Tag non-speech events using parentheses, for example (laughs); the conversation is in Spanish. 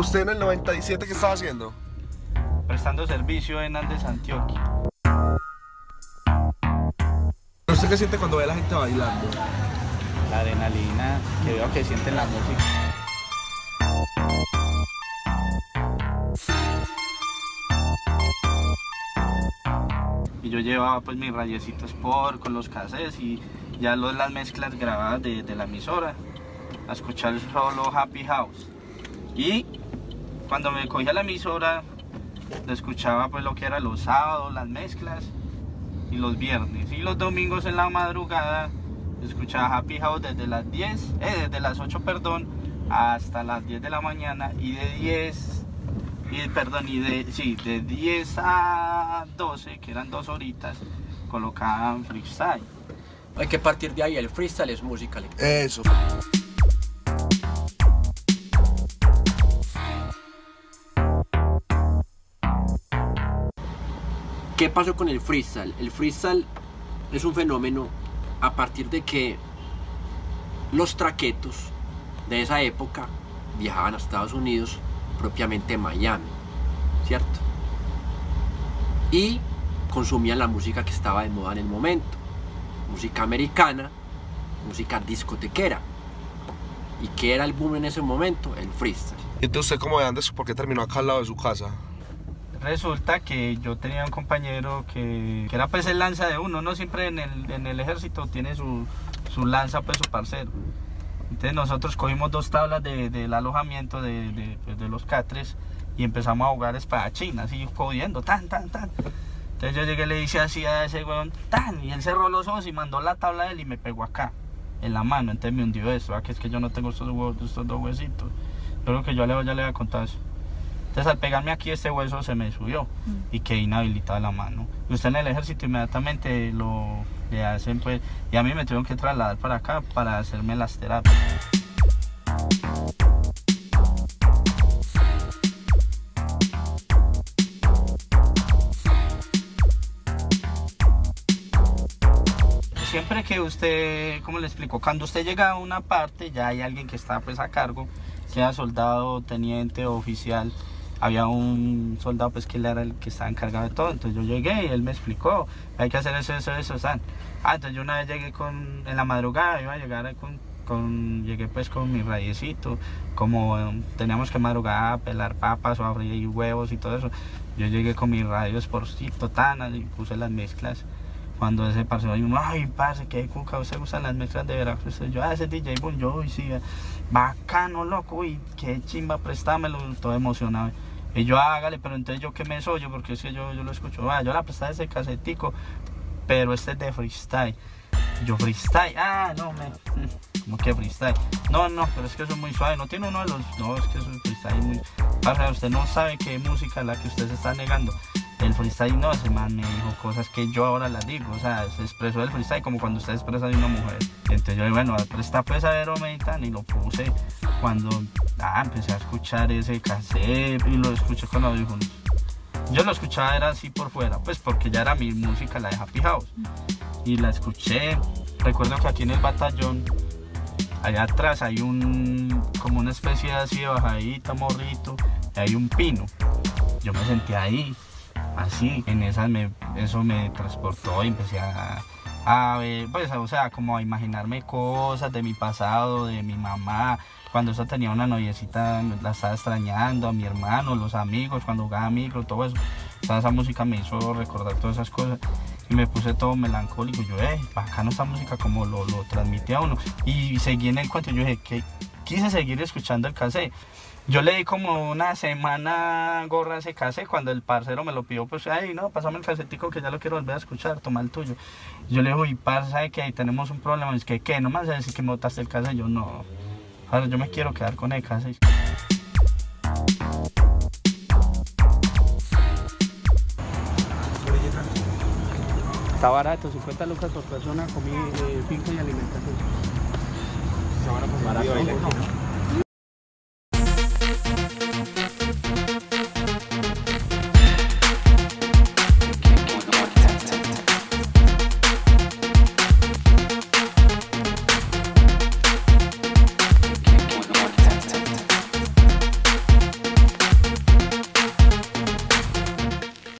¿Usted en el 97 qué estaba haciendo? Prestando servicio en Andes, Antioquia. ¿Usted qué siente cuando ve a la gente bailando? La adrenalina que veo que sienten la música. Y yo llevaba pues mis rayecitos por con los cassettes y ya los, las mezclas grabadas de, de la emisora a escuchar solo Happy House. Y cuando me cogía la emisora, lo escuchaba pues lo que era los sábados, las mezclas y los viernes. Y los domingos en la madrugada escuchaba Happy House desde las 10, eh, desde las 8, perdón, hasta las 10 de la mañana y de 10, y, perdón, y de, sí, de 10 a 12, que eran dos horitas, colocaban freestyle. Hay que partir de ahí, el freestyle es música. Eso. ¿Qué pasó con el freestyle? El freestyle es un fenómeno a partir de que los traquetos de esa época viajaban a Estados Unidos, propiamente Miami, ¿cierto? Y consumían la música que estaba de moda en el momento, música americana, música discotequera. ¿Y qué era el boom en ese momento? El freestyle. ¿Y entonces cómo de Andes por qué terminó acá al lado de su casa? Resulta que yo tenía un compañero que, que era pues el lanza de uno, no siempre en el, en el ejército tiene su, su lanza, pues su parcero. Entonces nosotros cogimos dos tablas de, del alojamiento de, de, pues, de los catres y empezamos a jugar espadachín, así jodiendo, tan, tan, tan. Entonces yo llegué y le dije así a ese weón, tan, y él cerró los ojos y mandó la tabla de él y me pegó acá, en la mano, entonces me hundió eso, que es que yo no tengo estos, huevos, estos dos huesitos. Yo creo que yo ya le voy a contar eso. Entonces al pegarme aquí este hueso se me subió y quedé inhabilitada la mano. Usted en el ejército inmediatamente lo le hacen pues, y a mí me tuvieron que trasladar para acá para hacerme las terapias. Siempre que usted, ¿cómo le explico? Cuando usted llega a una parte, ya hay alguien que está pues a cargo, sea soldado, teniente o oficial, había un soldado pues que él era el que estaba encargado de todo, entonces yo llegué y él me explicó, hay que hacer eso, eso, eso, ¿saben? Ah, entonces yo una vez llegué con, en la madrugada, iba a llegar con, con llegué pues con mi rayecito, como um, teníamos que madrugar a pelar papas o a freír huevos y todo eso, yo llegué con mi radio esporcito, tan, y puse las mezclas, cuando ese parcero ay, parce, que cuca, usted gusta las mezclas de Veracruz, yo, ah, ese DJ Boom, yo, uy, sí, bacano, loco, uy, qué chimba, préstamelo, todo emocionado. Y yo, hágale, pero entonces yo que me soy yo, porque es que yo, yo lo escucho, ah, yo la prestaba ese casetico, pero este es de freestyle. Yo freestyle, ah, no, me, (laughs) como que freestyle. No, no, pero es que eso es muy suave, no tiene uno de los, no, es que eso es freestyle muy, para usted no sabe qué música es la que usted se está negando. El freestyle no, ese man me cosas que yo ahora las digo, o sea, se expresó el freestyle como cuando usted expresa de una mujer. Entonces yo, bueno, presta pues a ver, y lo puse cuando ah, empecé a escuchar ese cassette y lo escuché con audífonos. Yo lo escuchaba era así por fuera, pues porque ya era mi música, la de Happy. Y la escuché. Recuerdo que aquí en el batallón, allá atrás hay un, como una especie así de bajadita, morrito, y hay un pino. Yo me senté ahí, así, en esas me, eso me transportó y empecé a, a ver, pues, o sea, como a imaginarme cosas de mi pasado, de mi mamá, cuando esa tenía una noviecita, la estaba extrañando, a mi hermano, los amigos, cuando jugaba micro, todo eso. O esa música me hizo recordar todas esas cosas y me puse todo melancólico. Yo, eh, bacano esta música como lo, lo transmite a uno. Y seguí en el cuento, yo dije, que quise seguir escuchando el cassette. Yo le di como una semana gorra a ese cassette cuando el parcero me lo pidió, pues, ay, no, pasame el casetico que ya lo quiero volver a escuchar, toma el tuyo. Yo le digo, y parce, ¿sabe que ahí tenemos un problema? Es que, ¿qué? ¿No me vas a decir que me botaste el cassette? Yo, no. Ahora yo me quiero quedar con el cassette. Está barato, 50 lucas por persona, comida, eh, finca y alimentación. Barato,